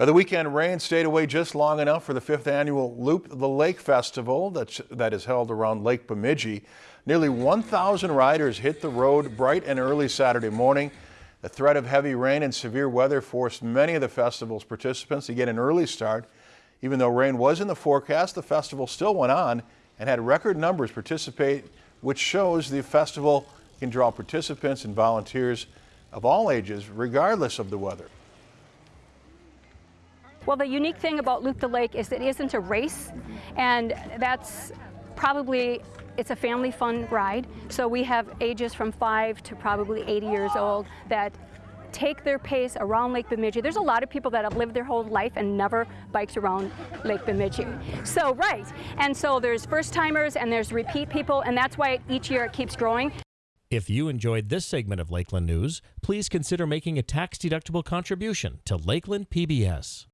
Uh, The weekend rain stayed away just long enough for the fifth annual Loop the Lake Festival that's, that is held around Lake Bemidji. Nearly 1,000 riders hit the road bright and early Saturday morning. The threat of heavy rain and severe weather forced many of the festival's participants to get an early start. Even though rain was in the forecast, the festival still went on and had record numbers participate, which shows the festival can draw participants and volunteers of all ages, regardless of the weather. Well, the unique thing about Loop the Lake is it isn't a race, and that's probably, it's a family fun ride. So we have ages from five to probably 80 years old that take their pace around Lake Bemidji. There's a lot of people that have lived their whole life and never biked around Lake Bemidji. So, right, and so there's first timers and there's repeat people, and that's why each year it keeps growing. If you enjoyed this segment of Lakeland News, please consider making a tax-deductible contribution to Lakeland PBS.